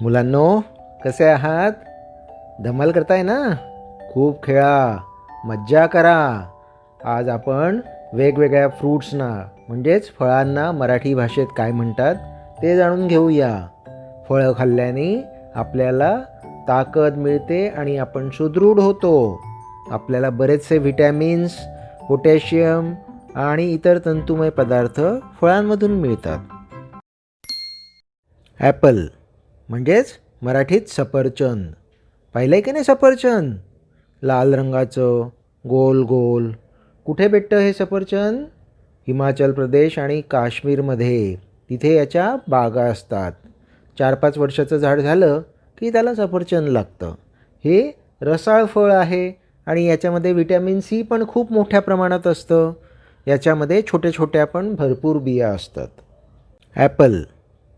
मुलांनो कसे आहात? धमाल करताय ना? खूप खेळा मज्जा करा. आज आपण वेगवेगळ्या फ्रूट्सना म्हणजेच फळांना मराठी भाषेत काय म्हणतात ते जाणून घेऊया. फळं खाल्ल्याने आपल्याला ताकद मिळते आणि आपण सुदृढ होतो. आपल्याला बरेचसे व्हिटॅमिन्स पोटॅशियम आणि इतर तंतुमय पदार्थ फळांमधून मिळतात. ॲपल म्हणजेच मराठीत सफरचंद. पाहिलं आहे की नाही सफरचंद? लाल रंगाचं गोल गोल. कुठे भेटतं हे सफरचंद? हिमाचल प्रदेश आणि काश्मीरमध्ये. तिथे याच्या बागा असतात. चार पाच वर्षाचं झाड झालं की त्याला सफरचंद लागतं. हे रसाळ फळ आहे आणि याच्यामध्ये विटॅमिन सी पण खूप मोठ्या प्रमाणात असतं. याच्यामध्ये छोट्या छोट्या पण भरपूर बिया असतात. ॲपल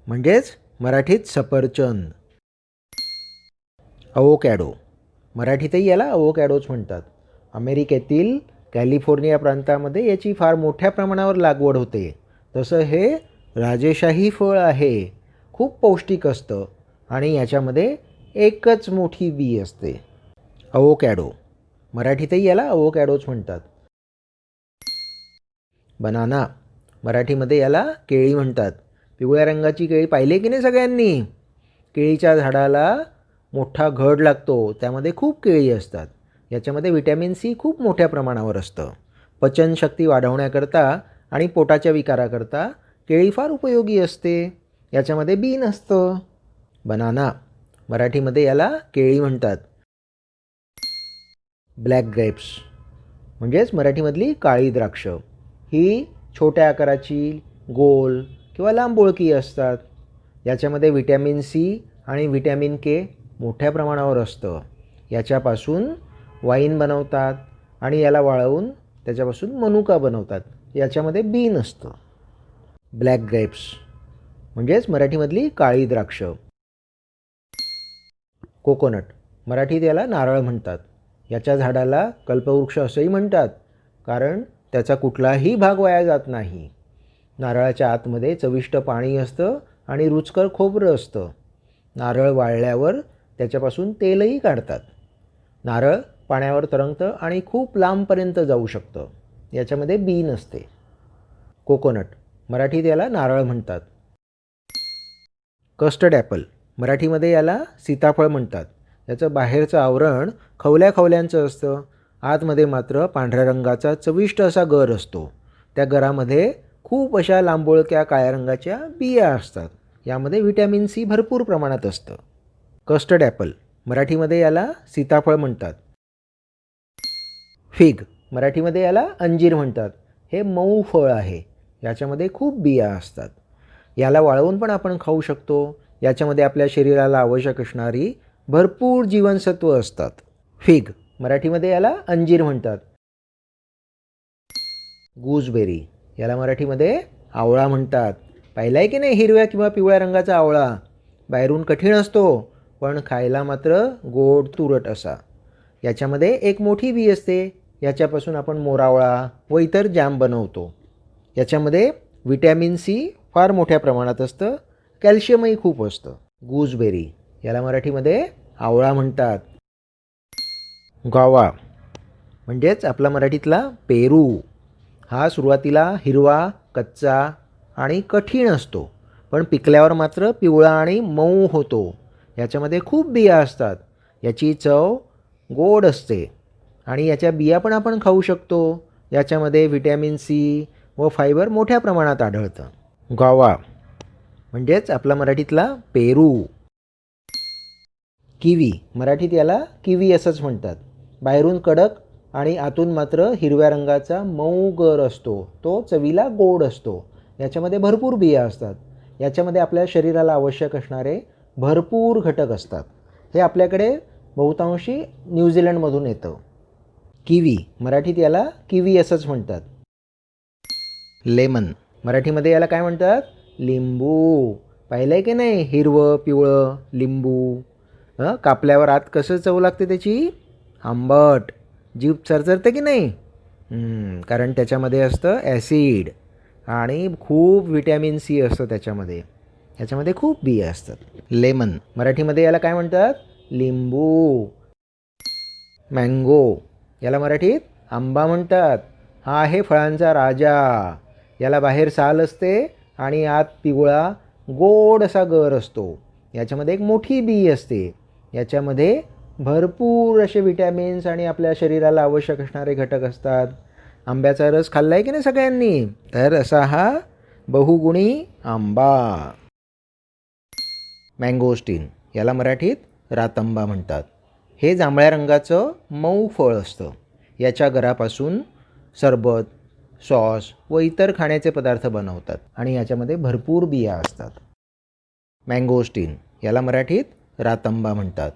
म्हणजेच मराठीत सफरचंद. अवोकॅडो. मराठीतही याला अवोकॅडोच म्हणतात. अमेरिकेतील कॅलिफोर्निया प्रांतामध्ये याची फार मोठ्या प्रमाणावर लागवड होते. तसं हे राजेशाही फळ आहे. खूप पौष्टिक असतं आणि याच्यामध्ये एकच मोठी बी असते. अवोकॅडो. मराठीतही याला अवोकॅडोच म्हणतात. बनाना. मराठीमध्ये याला केळी म्हणतात. पिवळ्या रंगाची केळी पाहिली की नाही सगळ्यांनी? केळीच्या झाडाला मोठा घड लागतो. त्यामध्ये खूप केळी असतात. याच्यामध्ये व्हिटॅमिन सी खूप मोठ्या प्रमाणावर असतं. पचनशक्ती वाढवण्याकरता आणि पोटाच्या विकाराकरता केळी फार उपयोगी असते. याच्यामध्ये बी नसतं बनाना. मराठीमध्ये याला केळी म्हणतात. Black grapes. म्हणजेच मराठीमधली काळी द्राक्ष. ही छोट्या आकाराची गोल किंवा लांबबोळकी असतात. याच्यामध्ये विटॅमिन सी आणि विटॅमिन के मोठ्या प्रमाणावर असतं. याच्यापासून वाईन बनवतात आणि याला वाळवून त्याच्यापासून मनुका बनवतात. याच्यामध्ये बीन असतं. ब्लॅक ग्रेप्स म्हणजेच मराठीमधली काळी द्राक्ष. कोकोनट मराठीत याला नारळ म्हणतात. याच्या झाडाला कल्पवृक्ष असंही म्हणतात कारण त्याचा कुठलाही भाग वाया जात नाही. नारळाच्या आतमध्ये चविष्ट पाणी असतं आणि रुचकर खोबरं असतं. नारळ वाळल्यावर त्याच्यापासून तेलही काढतात. नारळ पाण्यावर तरंगतं आणि खूप लांबपर्यंत जाऊ शकतं. याच्यामध्ये बी नसते. कोकोनट मराठीत याला नारळ म्हणतात. कस्टर्ड ॲपल मराठीमध्ये याला सीताफळ म्हणतात. याचं बाहेरचं आवरण खवल्या खवल्यांचं असतं. आतमध्ये मात्र पांढऱ्या रंगाचा चविष्ट असा गर असतो. त्या गरामध्ये खूप अशा लांबोळक्या काळ्या रंगाच्या बिया असतात. यामध्ये व्हिटॅमिन सी भरपूर प्रमाणात असतं. कस्टर्ड ॲपल मराठीमध्ये याला सीताफळ म्हणतात. फिग मराठीमध्ये याला अंजीर म्हणतात. हे मऊ फळ आहे. याच्यामध्ये खूप बिया असतात. याला वाळवून पण आपण खाऊ शकतो. याच्यामध्ये आपल्या शरीराला आवश्यक असणारी भरपूर जीवनसत्व असतात. फिग मराठीमध्ये याला अंजीर म्हणतात. गूजबेरी याला मराठीमध्ये आवळा म्हणतात. पाहिला आहे की नाही हिरव्या किंवा पिवळ्या रंगाचा आवळा? बाहेरून कठीण असतो पण खायला मात्र गोड तुरट असा. याच्यामध्ये एक मोठी बी असते. याच्यापासून आपण मोरावळा व इतर जॅम बनवतो. याच्यामध्ये विटॅमिन सी फार मोठ्या प्रमाणात असतं. कॅल्शियमही खूप असतं. गूजबेरी याला मराठीमध्ये आवळा म्हणतात. गावा म्हणजेच आपला मराठीतला पेरू. हा सुरुवातीला हिरवा कच्चा आणि कठीण असतो पण पिकल्यावर मात्र पिवळा आणि मऊ होतो. याच्यामध्ये खूप बिया असतात. याची चव गोड असते. आणि याच्या बिया पण आपण खाऊ शकतो. याच्यामध्ये व्हिटॅमिन सी व फायबर मोठ्या प्रमाणात आढळतं. गावा म्हणजेच आपला मराठीतला पेरू. किवी मराठीत याला किवी असंच म्हणतात. बाहेरून कडक आणि आतून मात्र हिरव्या रंगाचा मऊ गर असतो. तो चवीला गोड असतो. याच्यामध्ये भरपूर बिया असतात. याच्यामध्ये आपल्या शरीराला आवश्यक असणारे भरपूर घटक असतात. हे आपल्याकडे बहुतांशी न्यूझीलंडमधून येतं. किवी. मराठीत याला किवी असंच म्हणतात. लेमन. मराठीमध्ये याला काय म्हणतात? लिंबू. पाहिलं आहे की नाही? हिरवं पिवळं लिंबू. कापल्यावर आत कसं चव लागते त्याची? आंबट. जीभ चरचरते की नाही? कारण त्याच्यामध्ये असतं ॲसिड आणि खूप व्हिटॅमिन सी असतं त्याच्यामध्ये. याच्यामध्ये खूप बिया असतात. लेमन. मराठीमध्ये याला काय म्हणतात? लिंबू. मँगो. याला मराठीत आंबा म्हणतात. हा आहे फळांचा राजा. याला बाहेर साल असते आणि आत पिवळा गोड असा गर असतो. याच्यामध्ये एक मोठी बी असते. याच्यामध्ये भरपूर असे विटॅमिन्स आणि आपल्या शरीराला आवश्यक असणारे घटक असतात. आंब्याचा रस खाल्ला आहे की नाही सगळ्यांनी? तर असा हा बहुगुणी आंबा. मँगोस्टीन याला मराठीत रातंबा म्हणतात. हे जांभळ्या रंगाचं मऊ फळ असतं. याच्या गरापासून सरबत सॉस व इतर खाण्याचे पदार्थ बनवतात आणि याच्यामध्ये भरपूर बिया असतात. मँगोस्टीन याला मराठीत रातंबा म्हणतात.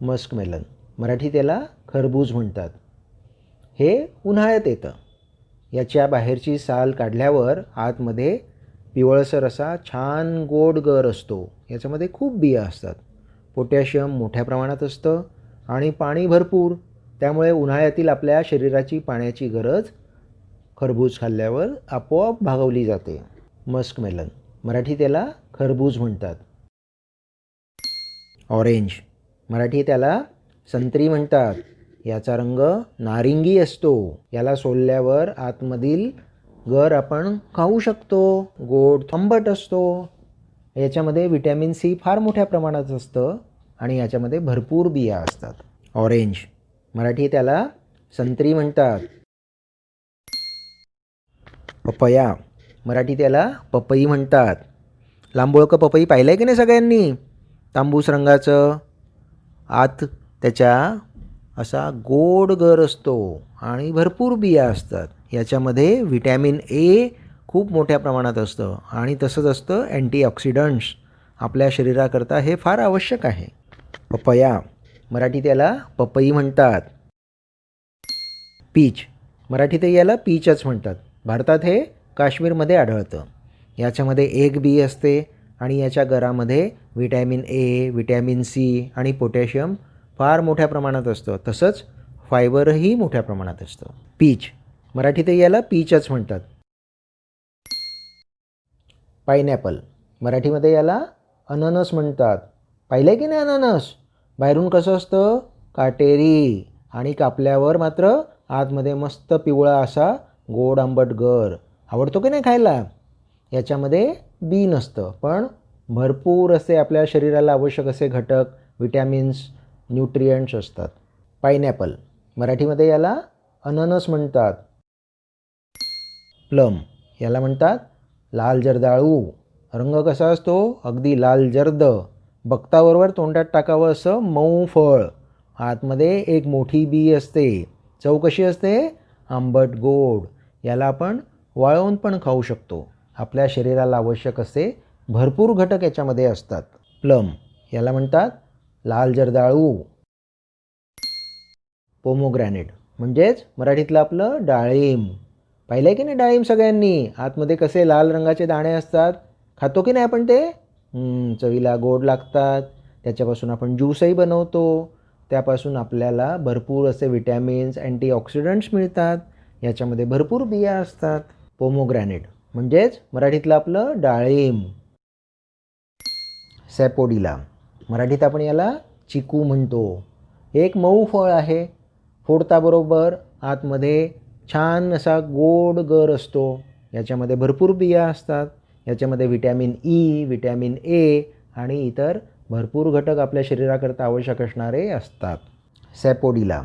मस्कमेलन मराठीत याला खरबूज म्हणतात. हे उन्हाळ्यात येतं. याच्या बाहेरची साल काढल्यावर आतमध्ये पिवळसर असा छान गोड गर असतो. याच्यामध्ये खूप बिया असतात. पोटॅशियम मोठ्या प्रमाणात असतं आणि पाणी भरपूर. त्यामुळे उन्हाळ्यातील आपल्या शरीराची पाण्याची गरज खरबूज खाल्ल्यावर आपोआप भागवली जाते. मस्कमेलन मराठीत याला खरबूज म्हणतात. ऑरेंज. मराठी त्याला संत्री म्हणतात. याचा रंग नारिंगी असतो. याला सोलल्यावर आतमधील गर आपण खाऊ शकतो. गोड आंबट असतो. याच्यामध्ये विटॅमिन सी फार मोठ्या प्रमाणात असतं आणि याच्यामध्ये भरपूर बिया असतात. ऑरेंज. मराठी त्याला संत्री म्हणतात. पपया. मराठी त्याला पपई म्हणतात. लांबोळकं पपई पाहिलं आहे की नाही सगळ्यांनी? तांबूस रंगाचं आत त्याच्या असा गोड गर असतो आणि भरपूर बिया असतात. याच्यामध्ये व्हिटॅमिन ए खूप मोठ्या प्रमाणात असतं आणि तसंच असतं अँटीऑक्सिडंट्स आपल्या शरीराकरता हे फार आवश्यक आहे. पपया. मराठी त्याला पपई म्हणतात. पीच. मराठीतही याला पीचच म्हणतात. भारतात हे काश्मीरमध्ये आढळतं. याच्यामध्ये एक बी असते आणि याच्या गरामध्ये व्हिटॅमिन ए व्हिटॅमिन सी आणि पोटॅशियम फार मोठ्या प्रमाणात असतं. तसंच फायबरही मोठ्या प्रमाणात असतं. पीच. मराठीतही याला पीचच म्हणतात. पायनॅपल. मराठीमध्ये याला अननस म्हणतात. पाहिलं आहे की नाही अननस? बाहेरून कसं असतं? काटेरी. आणि कापल्यावर मात्र आतमध्ये मस्त पिवळा असा गोड आंबट गर आवडतो की नाही खायला? याच्यामध्ये बी नसतं. पण भरपूर असे आपल्या शरीराला आवश्यक असे घटक विटॅमिन्स न्यूट्रियंट्स असतात. पायनॅपल मराठीमध्ये याला अननस म्हणतात. प्लम. याला म्हणतात लाल जर्दाळू. रंग कसा असतो? अगदी लाल जर्द. बघताबरोबर तोंडात टाकावं असं मऊ फळ. आतमध्ये एक मोठी बी असते. चव कशी असते? आंबट गोड. याला आपण वाळवून पण खाऊ शकतो. आपल्या शरीराला आवश्यक असे भरपूर घटक याच्यामध्ये असतात. प्लम याला म्हणतात लाल जर्दाळू. पोमोग्रॅनेट म्हणजेच मराठीतलं आपलं डाळिंब. पाहिलं आहे की नाही डाळिंब सगळ्यांनी? आतमध्ये कसे लाल रंगाचे दाणे असतात? खातो की नाही आपण ते? चवीला गोड लागतात. त्याच्यापासून आपण ज्यूसही बनवतो. त्यापासून आपल्याला भरपूर असे विटॅमिन्स अँटीऑक्सिडंट्स मिळतात. याच्यामध्ये भरपूर बिया असतात. पोमोग्रॅनेट म्हणजेच मराठीतलं आपलं डाळिंब. सॅपोडिला. मराठीत आपण याला चिकू म्हणतो. एक मऊ फळ आहे. फोडताबरोबर आतमध्ये छान असा गोड गर असतो. याच्यामध्ये भरपूर बिया असतात. याच्यामध्ये व्हिटॅमिन ई व्हिटॅमिन ए आणि इतर भरपूर घटक आपल्या शरीराकरता आवश्यक असणारे असतात. सॅपोडिला.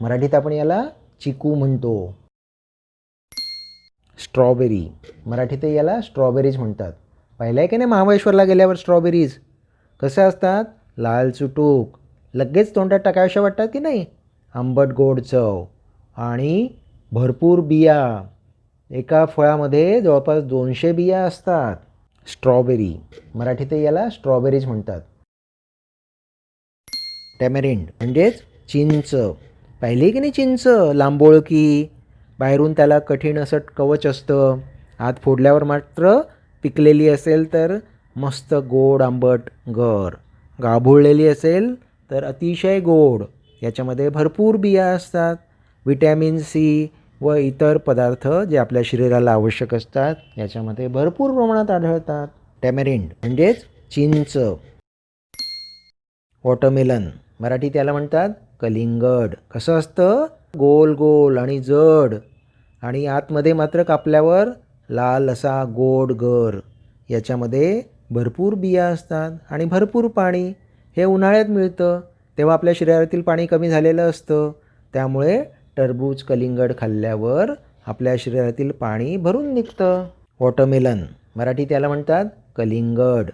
मराठीत आपण याला चिकू म्हणतो. स्ट्रॉबेरी. मराठीत याला स्ट्रॉबेरीज म्हणतात. पाहिलं आहे की नाही महाबळेश्वरला गेल्यावर स्ट्रॉबेरीज? कसं असतात? लाल चुटूक. लगेच तोंडात टाकाव्याशा वाटतात की नाही? आंबट गोड चव आणि भरपूर बिया. एका फळामध्ये जवळपास दोनशे बिया असतात. स्ट्रॉबेरी. मराठीत याला स्ट्रॉबेरीज म्हणतात. टॅमेरिंड म्हणजेच चिंच. पाहिली की नाही चिंच? लांबोळकी बाहेरून त्याला कठीण असं कवच असतं. आत फोडल्यावर मात्र पिकलेली असेल तर मस्त गोड आंबट गर. गाभुळलेली असेल तर अतिशय गोड. याच्यामध्ये भरपूर बिया असतात. विटॅमिन सी व इतर पदार्थ जे आपल्या शरीराला आवश्यक असतात याच्यामध्ये भरपूर प्रमाणात आढळतात. टॅमेरिंड म्हणजेच चिंच. वॉटरमेलन मराठी त्याला म्हणतात कलिंगड. कसं असतं? गोल गोल आणि जड. आणि आतमध्ये मात्र कापल्यावर लाल असा गोड गर. याच्यामध्ये भरपूर बिया असतात आणि भरपूर पाणी. हे उन्हाळ्यात मिळतं. तेव्हा आपल्या शरीरातील पाणी कमी झालेलं असतं. त्यामुळे टरबूज कलिंगड खाल्ल्यावर आपल्या शरीरातील पाणी भरून निघतं. वॉटरमेलन. मराठी त्याला म्हणतात कलिंगड.